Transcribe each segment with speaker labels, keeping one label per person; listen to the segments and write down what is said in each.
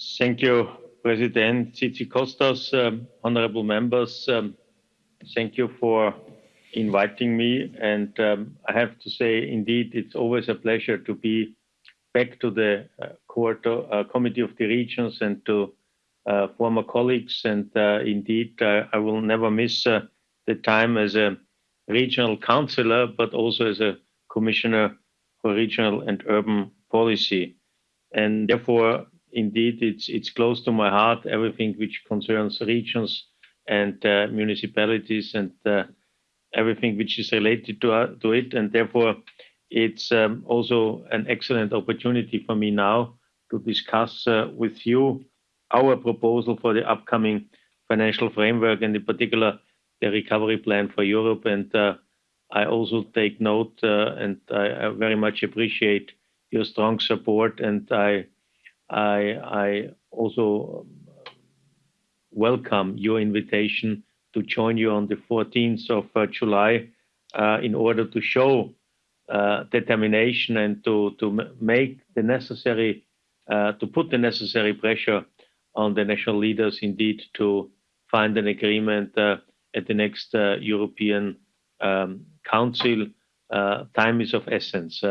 Speaker 1: Thank you, President Tzitzikostas, um, honorable members. Um, thank you for inviting me. And um, I have to say, indeed, it's always a pleasure to be back to the uh, uh, Committee of the Regions and to uh, former colleagues. And uh, indeed, uh, I will never miss uh, the time as a regional councillor, but also as a commissioner for regional and urban policy. And therefore, indeed, it's it's close to my heart. Everything which concerns regions and uh, municipalities and uh, everything which is related to uh, to it, and therefore, it's um, also an excellent opportunity for me now to discuss uh, with you our proposal for the upcoming financial framework, and in particular, the recovery plan for Europe. And uh, I also take note, uh, and I, I very much appreciate your strong support, and I I, I also welcome your invitation to join you on the 14th of uh, July uh, in order to show uh, determination and to, to make the necessary, uh, to put the necessary pressure on the national leaders indeed to find an agreement uh, at the next uh, European um, Council. time is of essence.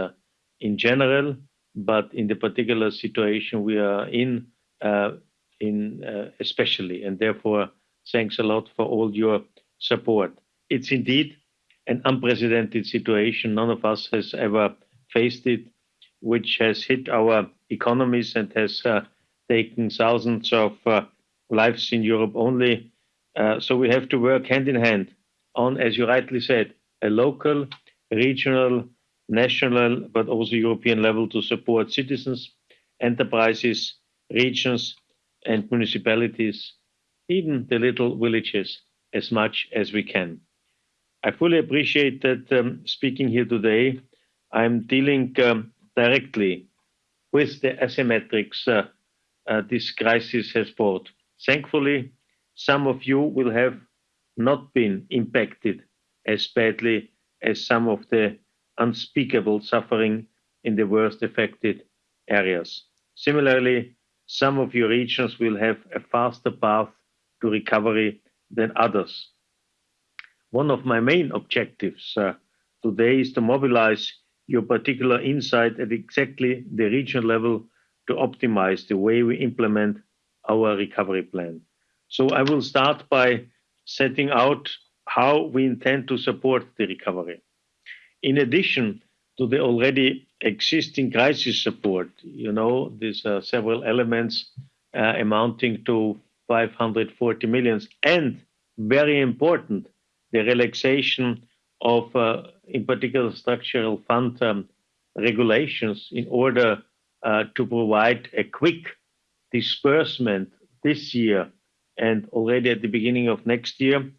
Speaker 1: in general, but in the particular situation we are in, uh, in uh, especially, and therefore thanks a lot for all your support. It's indeed an unprecedented situation. None of us has ever faced it, which has hit our economies and has uh, taken thousands of uh, lives in Europe only. Uh, so we have to work hand in hand on, as you rightly said, a local, regional, national, but also European level to support citizens, enterprises, regions, and municipalities, even the little villages, as much as we can. I fully appreciate that um, speaking here today, I'm dealing um, directly with the asymmetrics uh, uh, this crisis has brought. Thankfully, some of you will have not been impacted as badly as some of the unspeakable suffering in the worst affected areas. Similarly, some of your regions will have a faster path to recovery than others. One of my main objectives uh, today is to mobilize your particular insight at exactly the regional level to optimize the way we implement our recovery plan. So I will start by setting out how we intend to support the recovery. In addition to the already existing crisis support, you know, there's uh, several elements uh, amounting to 540 millions, and very important, the relaxation of, uh, in particular, structural fund um, regulations in order uh, to provide a quick disbursement this year and already at the beginning of next year.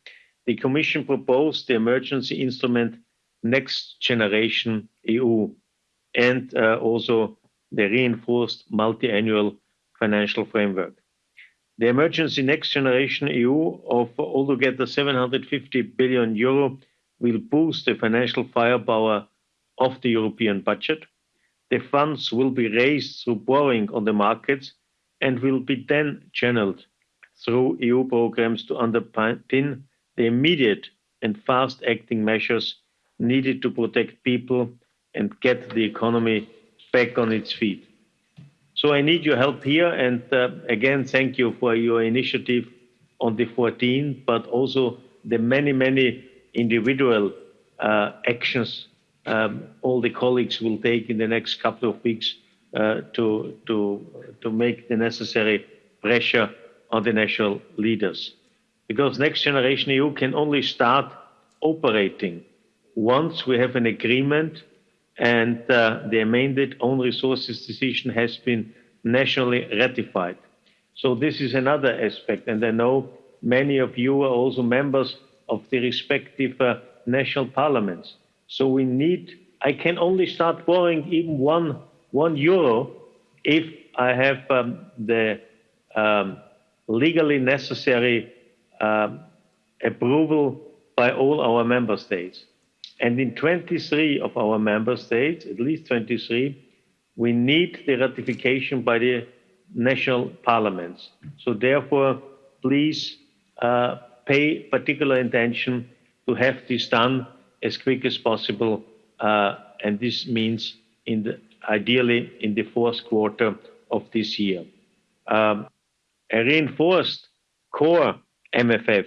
Speaker 1: The Commission proposed the emergency instrument next generation EU and uh, also the reinforced multi-annual financial framework. The emergency next generation EU of altogether 750 billion euro will boost the financial firepower of the European budget. The funds will be raised through borrowing on the markets and will be then channeled through EU programs to underpin the immediate and fast acting measures needed to protect people and get the economy back on its feet. So I need your help here. And uh, again, thank you for your initiative on the 14th, but also the many, many individual uh, actions um, all the colleagues will take in the next couple of weeks uh, to, to, to make the necessary pressure on the national leaders. Because Next Generation EU can only start operating once we have an agreement and uh, the amended own resources decision has been nationally ratified. So this is another aspect, and I know many of you are also members of the respective uh, national parliaments. So we need, I can only start borrowing even one, one euro if I have um, the um, legally necessary um, approval by all our member states. And in 23 of our member states, at least 23, we need the ratification by the national parliaments. So therefore, please uh, pay particular attention to have this done as quick as possible, uh, and this means in the, ideally in the fourth quarter of this year. Um, a reinforced core MFF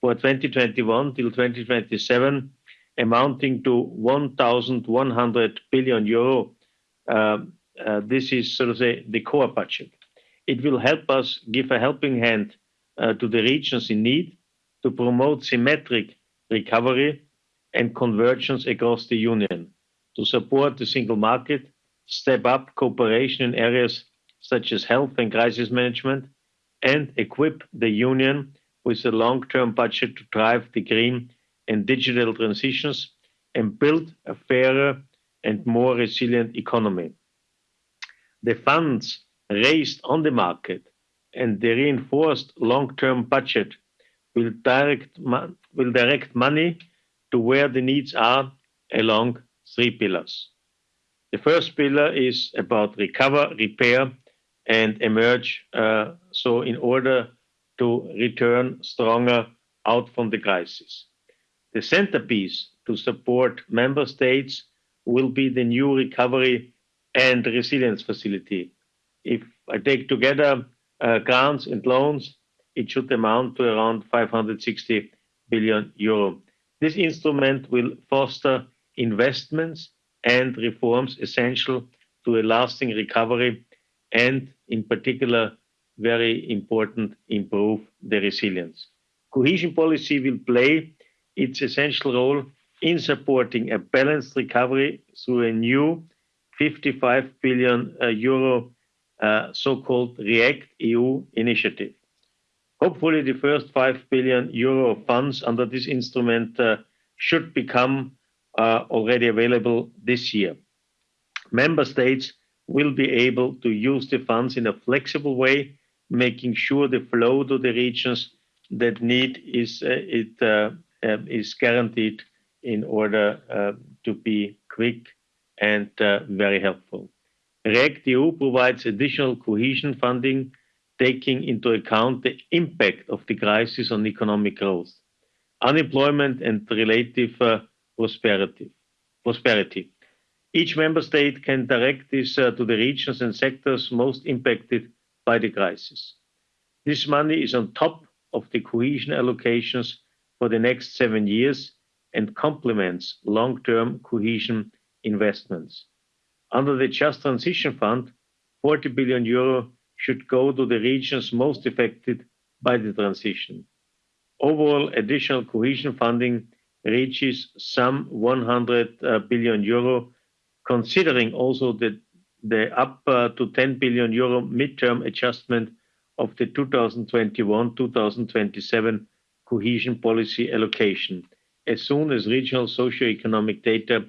Speaker 1: for 2021 till 2027 amounting to 1,100 billion euro. Uh, uh, this is, so to say, the core budget. It will help us give a helping hand uh, to the regions in need to promote symmetric recovery and convergence across the Union, to support the single market, step up cooperation in areas such as health and crisis management, and equip the Union with a long-term budget to drive the green and digital transitions and build a fairer and more resilient economy. The funds raised on the market and the reinforced long-term budget will direct, will direct money to where the needs are along three pillars. The first pillar is about recover, repair, and emerge. Uh, so, in order to return stronger out from the crisis. The centerpiece to support member states will be the new recovery and resilience facility. If I take together uh, grants and loans, it should amount to around 560 billion euro. This instrument will foster investments and reforms essential to a lasting recovery and, in particular, very important, improve the resilience. Cohesion policy will play its essential role in supporting a balanced recovery through a new 55 billion uh, euro uh, so-called REACT EU initiative. Hopefully, the first 5 billion euro funds under this instrument uh, should become uh, already available this year. Member states will be able to use the funds in a flexible way, making sure the flow to the regions that need is uh, it uh, is guaranteed in order uh, to be quick and uh, very helpful. REACT-EU provides additional cohesion funding, taking into account the impact of the crisis on economic growth, unemployment, and relative prosperity. prosperity. Each member state can direct this to the regions and sectors most impacted by the crisis. This money is on top of the cohesion allocations for the next seven years and complements long-term cohesion investments. Under the Just Transition Fund, 40 billion euro should go to the regions most affected by the transition. Overall, additional cohesion funding reaches some 100 uh, billion euro, considering also the, up uh, to 10 billion euro midterm adjustment of the 2021-2027 cohesion policy allocation as soon as regional socio-economic data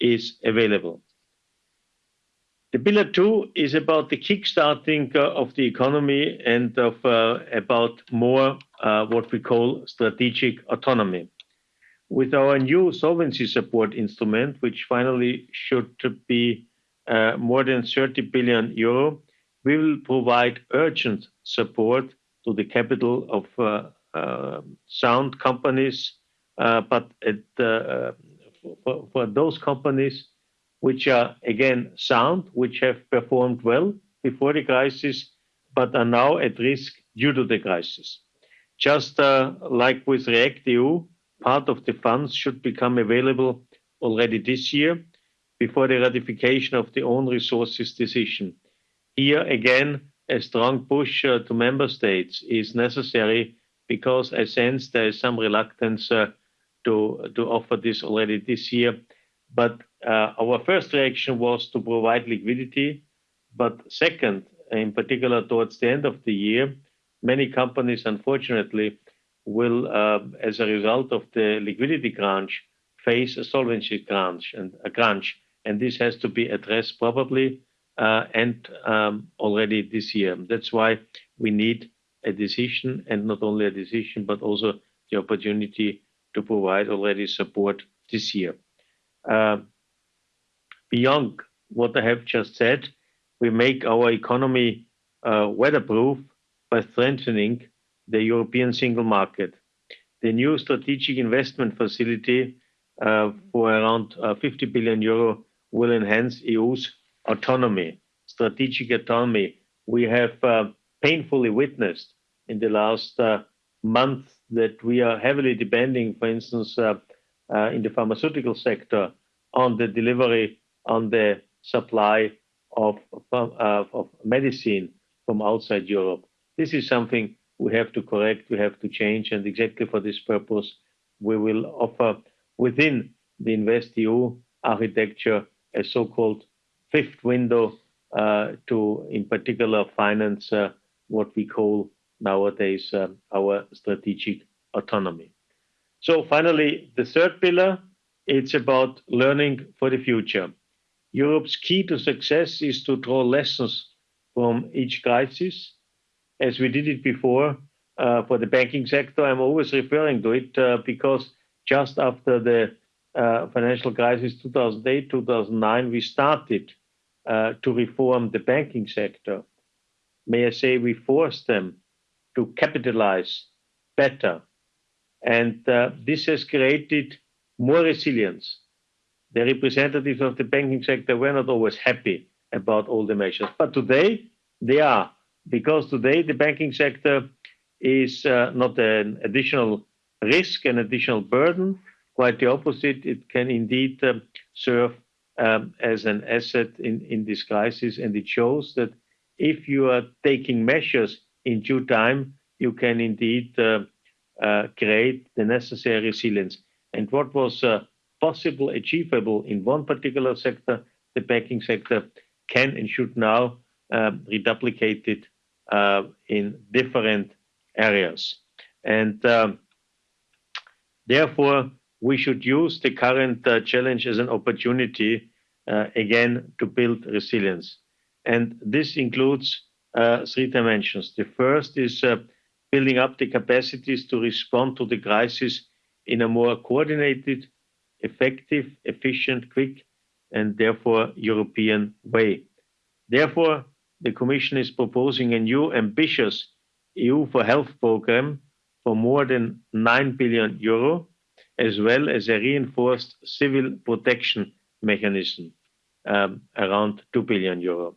Speaker 1: is available. The pillar two is about the kickstarting uh, of the economy and of uh, about more uh, what we call strategic autonomy. With our new solvency support instrument, which finally should be uh, more than 30 billion euro, we will provide urgent support to the capital of uh, sound companies, uh, but it, uh, for, for those companies which are again sound, which have performed well before the crisis, but are now at risk due to the crisis. Just uh, like with React EU, part of the funds should become available already this year before the ratification of the own resources decision. Here again, a strong push uh, to member states is necessary because I sense there is some reluctance uh, to to offer this already this year. But uh, our first reaction was to provide liquidity. But second, in particular towards the end of the year, many companies, unfortunately, will, uh, as a result of the liquidity crunch, face a solvency crunch and a crunch, and this has to be addressed probably and um, already this year. That's why we need a decision, and not only a decision, but also the opportunity to provide already support this year. Uh, beyond what I have just said, we make our economy uh, weatherproof by strengthening the European single market. The new strategic investment facility uh, for around uh, 50 billion euro will enhance EU's autonomy, strategic autonomy. We have painfully witnessed in the last uh, month that we are heavily depending, for instance, uh, uh, in the pharmaceutical sector, on the delivery, on the supply of medicine from outside Europe. This is something we have to correct, we have to change, and exactly for this purpose, we will offer within the InvestEU architecture, a so-called fifth window, to, in particular, finance what we call nowadays um, our strategic autonomy. So finally, the third pillar, it's about learning for the future. Europe's key to success is to draw lessons from each crisis, as we did it before uh, for the banking sector. I'm always referring to it uh, because just after the uh, financial crisis, 2008, 2009, we started to reform the banking sector. May I say, we forced them to capitalize better, and uh, this has created more resilience. The representatives of the banking sector were not always happy about all the measures, but today they are, because today the banking sector is uh, not an additional risk, an additional burden. Quite the opposite, it can indeed um, serve um, as an asset in this crisis, and it shows that if you are taking measures in due time, you can indeed uh, uh, create the necessary resilience. And what was uh, possible, achievable in one particular sector, the banking sector can and should now um, reduplicate it in different areas. And um, therefore, we should use the current challenge as an opportunity again to build resilience. And this includes uh, three dimensions. The first is uh, building up the capacities to respond to the crisis in a more coordinated, effective, efficient, quick, and therefore European way. Therefore, the Commission is proposing a new ambitious EU for Health program for more than 9 billion euro, as well as a reinforced civil protection mechanism um, around 2 billion euro.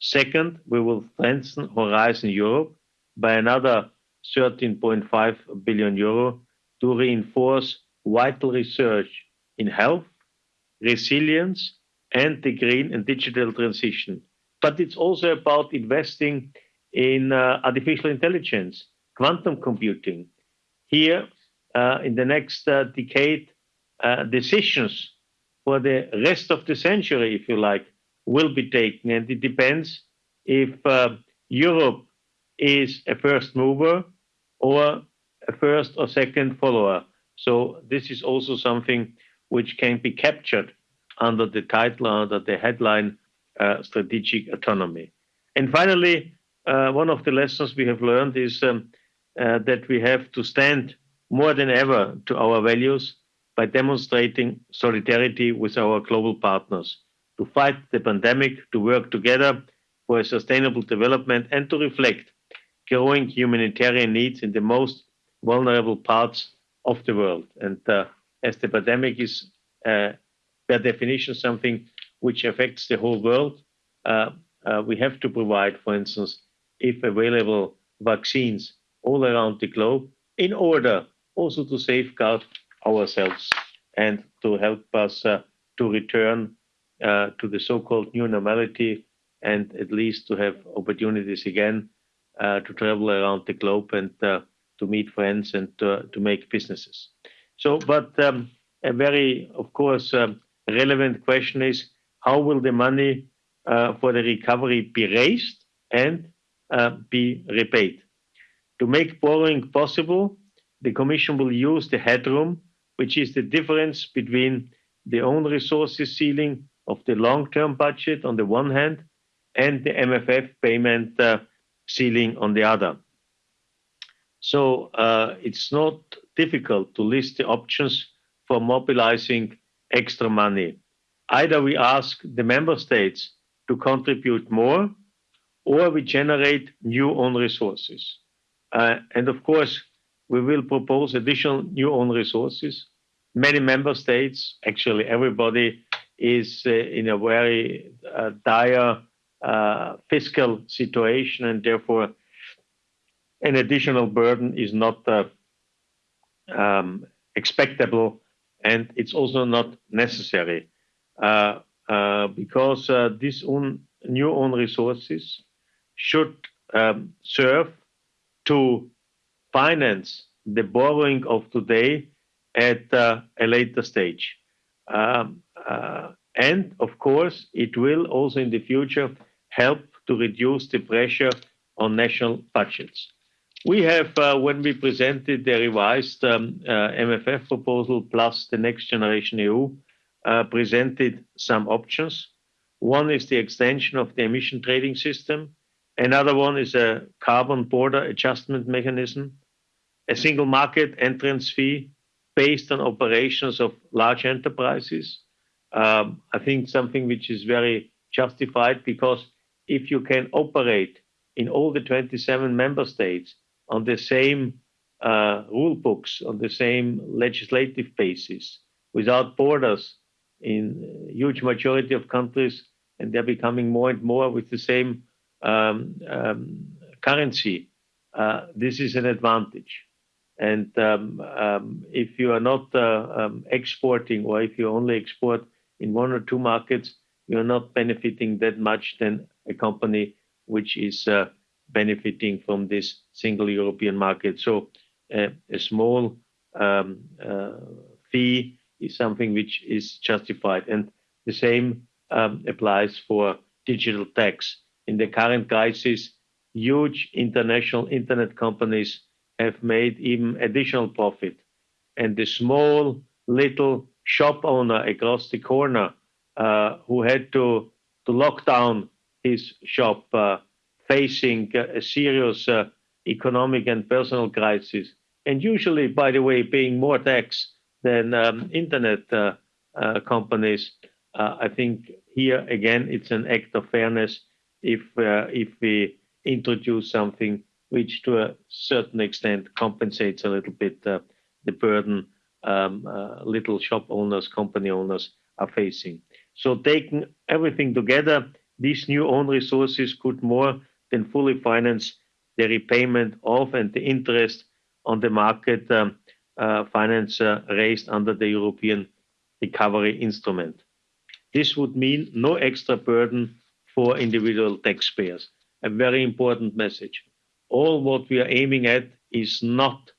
Speaker 1: Second, we will strengthen Horizon Europe by another 13.5 billion euro to reinforce vital research in health, resilience, and the green and digital transition. But it's also about investing in uh, artificial intelligence, quantum computing. Here, uh, in the next uh, decade, decisions for the rest of the century, if you like, will be taken, and it depends if uh, Europe is a first mover or a first or second follower. So this is also something which can be captured under the title, under the headline, uh, strategic autonomy. And finally, uh, one of the lessons we have learned is um, that we have to stand more than ever to our values by demonstrating solidarity with our global partners to fight the pandemic, to work together for a sustainable development, and to reflect growing humanitarian needs in the most vulnerable parts of the world. And uh, as the pandemic is, uh, by definition, something which affects the whole world, uh, we have to provide, for instance, if available, vaccines all around the globe in order also to safeguard ourselves and to help us to return Uh, to the so-called new normality, and at least to have opportunities again uh, to travel around the globe and uh, to meet friends and to make businesses. So, but um, a very, of course, um, relevant question is: how will the money for the recovery be raised and be repaid? To make borrowing possible, the Commission will use the headroom, which is the difference between the own resources ceiling of the long-term budget on the one hand, and the MFF payment uh, ceiling on the other. So uh, it's not difficult to list the options for mobilizing extra money. Either we ask the member states to contribute more, or we generate new own resources. Uh, and of course, we will propose additional new own resources. Many member states, actually everybody, is uh, in a very uh, dire uh, fiscal situation, and therefore an additional burden is not um, expectable, and it's also not necessary. Because these own, new own resources should um, serve to finance the borrowing of today at a later stage. Um, Uh, and of course, it will also in the future help to reduce the pressure on national budgets. We have, uh, when we presented the revised um, uh, MFF proposal plus the NextGenerationEU, presented some options. One is the extension of the emission trading system. Another one is a carbon border adjustment mechanism, a single market entrance fee based on operations of large enterprises. Um, I think something which is very justified because if you can operate in all the 27 member states on the same uh, rule books, on the same legislative basis, without borders in huge majority of countries, and they're becoming more and more with the same um, um, currency, uh, this is an advantage. And um, if you are not uh, exporting or if you only export in one or two markets, you're not benefiting that much than a company which is uh, benefiting from this single European market. So uh, a small um, uh, fee is something which is justified. And the same um, applies for digital tax. In the current crisis, huge international internet companies have made even additional profit. And the small little shop owner across the corner, uh, who had to to lock down his shop, uh, facing uh, a serious economic and personal crisis, and usually, by the way, paying more tax than um, internet companies. I think here again, it's an act of fairness if if we introduce something which to a certain extent compensates a little bit the burden Um, uh, little shop owners, company owners are facing. So, taking everything together, these new own resources could more than fully finance the repayment of and the interest on the market um, uh, finance uh, raised under the European recovery instrument. This would mean no extra burden for individual taxpayers. A very important message. All what we are aiming at is not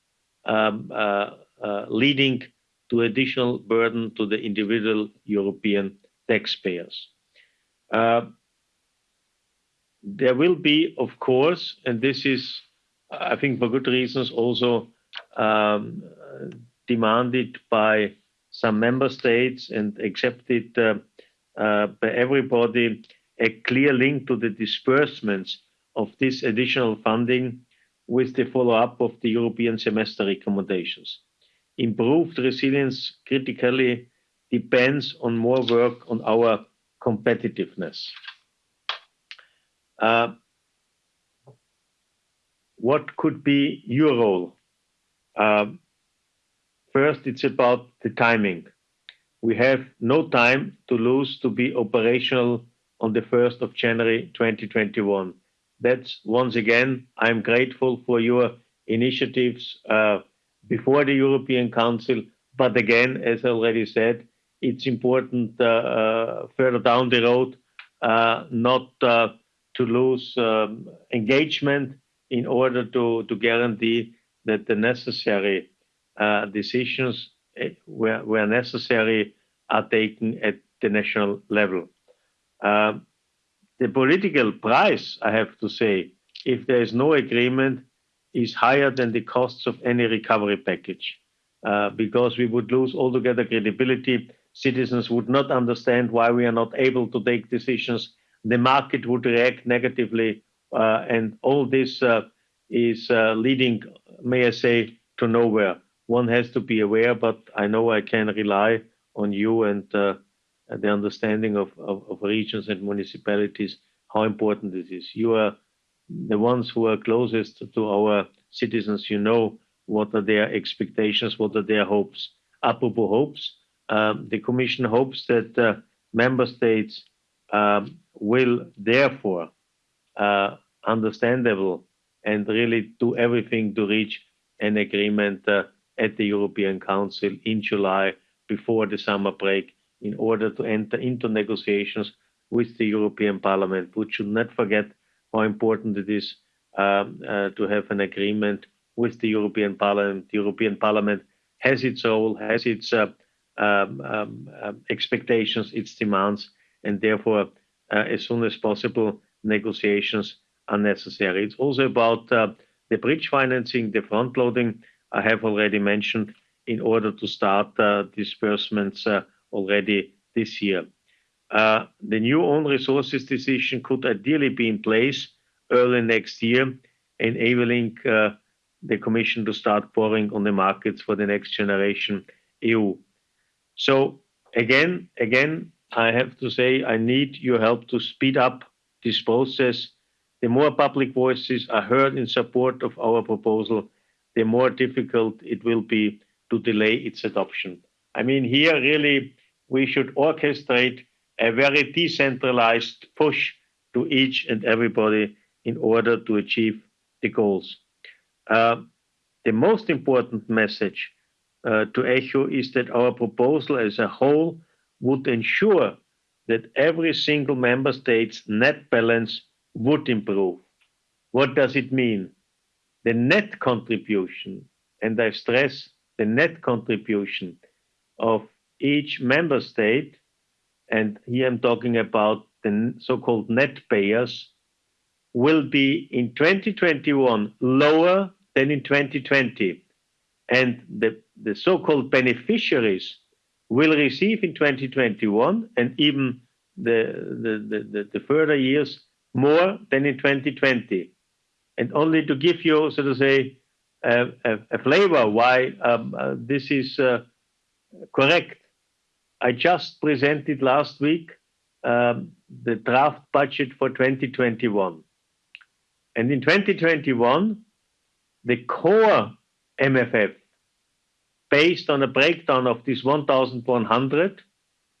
Speaker 1: um, Uh, leading to additional burden to the individual European taxpayers. Uh, there will be, of course, and this is, I think for good reasons, also um, demanded by some member states and accepted uh, by everybody, a clear link to the disbursements of this additional funding with the follow-up of the European semester recommendations. Improved resilience critically depends on more work on our competitiveness. Uh, what could be your role? Uh, first, it's about the timing. We have no time to lose to be operational on the 1st of January 2021. That's once again, I'm grateful for your initiatives uh, before the European Council. But again, as I already said, it's important uh, uh, further down the road, uh, not to lose um, engagement in order to guarantee that the necessary decisions eh, where necessary are taken at the national level. Um, the political price, I have to say, if there is no agreement, is higher than the costs of any recovery package. Uh, because we would lose altogether credibility. Citizens would not understand why we are not able to take decisions. The market would react negatively. Uh, and all this is leading, may I say, to nowhere. One has to be aware, but I know I can rely on you and the understanding of regions and municipalities how important this is. You are the ones who are closest to our citizens. You know what are their expectations, what are their hopes. Apropos hopes, um, the Commission hopes that uh, member states um, will therefore uh, understandable and really do everything to reach an agreement uh, at the European Council in July before the summer break in order to enter into negotiations with the European Parliament. We should not forget how important it is um, uh, to have an agreement with the European Parliament. The European Parliament has its role, has its uh, um, um, um expectations, its demands, and therefore, uh, as soon as possible, negotiations are necessary. It's also about the bridge financing, the front loading I have already mentioned in order to start disbursements already this year. Uh, the new own resources decision could ideally be in place early next year, enabling uh, the Commission to start pouring on the markets for the next generation EU. So again, again, I have to say I need your help to speed up this process. The more public voices are heard in support of our proposal, the more difficult it will be to delay its adoption. I mean, here really we should orchestrate a very decentralized push to each and everybody in order to achieve the goals. Uh, the most important message uh, to echo is that our proposal as a whole would ensure that every single member state's net balance would improve. What does it mean? The net contribution, and I stress the net contribution of each member state, and here I'm talking about the so called net payers, will be in 2021 lower than in 2020. And the, the so called beneficiaries will receive in 2021 and even the, the, the, the, further years more than in 2020. And only to give you, so to say, a, a, a flavor why um, uh, this is uh, correct. I just presented last week um, the draft budget for 2021. And in 2021, the core MFF, based on a breakdown of this 1,100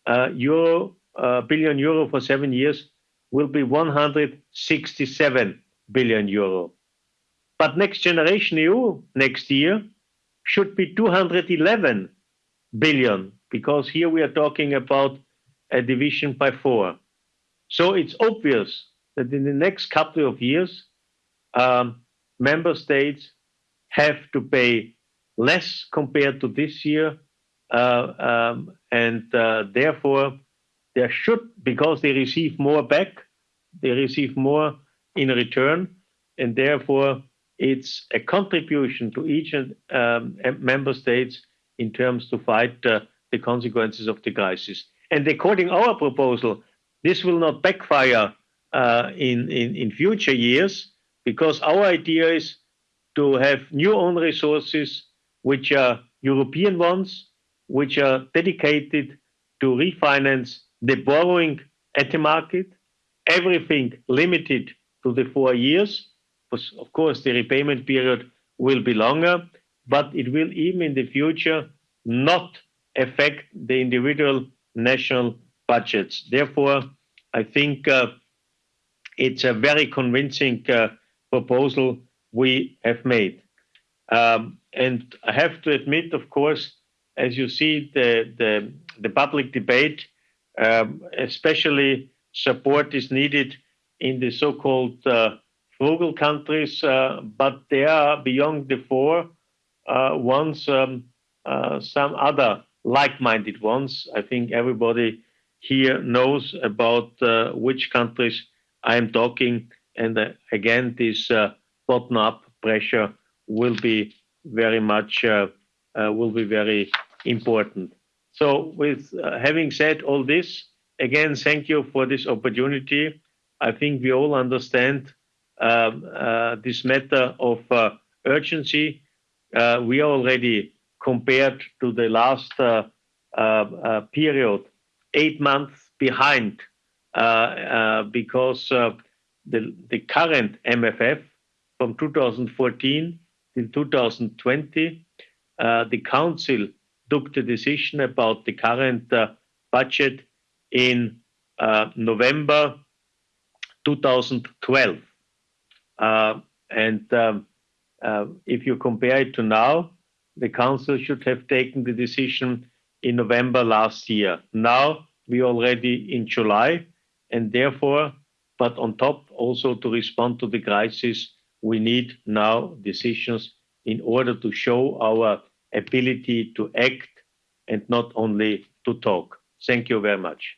Speaker 1: uh, euro, uh, billion euro for seven years, will be 167 billion euro. But Next Generation EU next year should be 211 billion, because here we are talking about a division by four. So It's obvious that in the next couple of years, um, member states have to pay less compared to this year, uh, um, and uh, therefore there should, because they receive more back, they receive more in return, and therefore it's a contribution to each and um, member states in terms to fight uh, the consequences of the crisis. And according our proposal, this will not backfire uh, in, in, in future years because our idea is to have new own resources which are European ones, which are dedicated to refinance the borrowing at the market, everything limited to the four years. Of course, the repayment period will be longer, but it will even in the future not affect the individual national budgets. Therefore, I think uh, it's a very convincing uh, proposal we have made. Um, and I have to admit, of course, as you see the, the, the public debate, um, especially support is needed in the so-called uh, frugal countries, uh, but there are beyond the four uh, ones, um, uh, some other like-minded ones. I think everybody here knows about uh, which countries I am talking and uh, again, this uh, bottom-up pressure will be very much uh, will be very important. So, with having said all this, again, thank you for this opportunity. I think we all understand um, this matter of urgency. We are already, compared to the last uh, uh, uh, period, eight months behind because the current MFF from 2014 till 2020, the council took the decision about the current budget in November 2012. Um, if you compare it to now, the council should have taken the decision in November last year. Now we are already in July, and therefore, but on top also to respond to the crisis, we need now decisions in order to show our ability to act and not only to talk. Thank you very much.